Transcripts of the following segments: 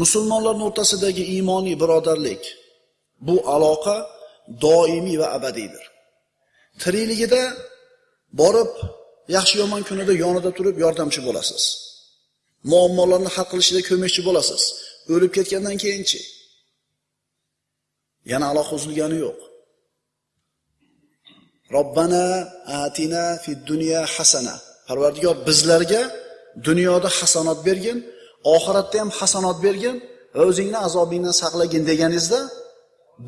musulmonlarning o'rtasidagi iymoniy birodarlik bu aloqa doimiy va abadiydir. Tirikligida borib yaxshi yomon kunida yonida turib yordamchi bo'lasiz. Muammolarni hal qilishida ko'makchi bo'lasiz. O'lib ketgandan keyinchi yana aloqa uzilgani yo'q. Robbana atina fid dunya hasana. Parvardigor bizlarga dunyoda hasanot bergin, oxiratda ham hasanot bergin va o'zingni azobingdan saqlagin deganingizda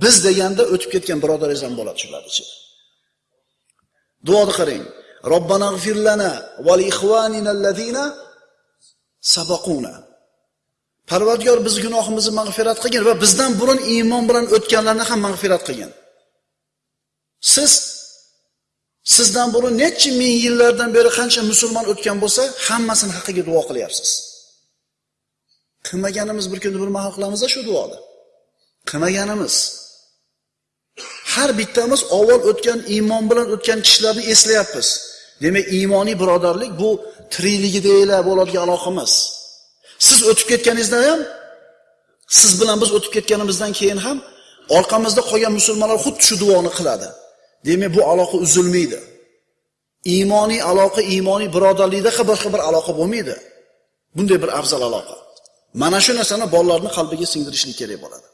biz deganda o'tib ketgan birodaringiz ham bo'ladi shularni ichida. Duoni qarang. Robbana g'firlana va li sabaquna. Parvardigor biz gunohimizni mag'firat qilgin va bizdan burun iymon bilan o'tganlarni ham mag'firat qilgin. Siz sizdan burun necha ming yillardan beri qancha musulmon o'tgan bo'lsa, hammasini haqqiga duo qilyapsiz. Qilmaganimiz bir kunda bir mahal qilamiz shu duoni. Qilmaganimiz. Har bittamiz avval o'tgan iymon bilan o'tgan kishilarni eslayapmiz. Demak, iymoniy birodarlik bu tirikligidagina bo'ladigan aloqamiz. Siz o'tib ketganingizda ham siz bilan biz o'tib ketganimizdan keyin ham orqamizda qolgan musulmonlar xuddi shu duoni qiladi. Demak, bu aloqa uzilmaydi. Iymoniy aloqa, iymoniy birodarlikda boshqa bir aloqa bo'lmaydi. Bunday bir afzal aloqa. Mana shu narsani bolalarning qalbiga singdirishlik kerak bo'ladi.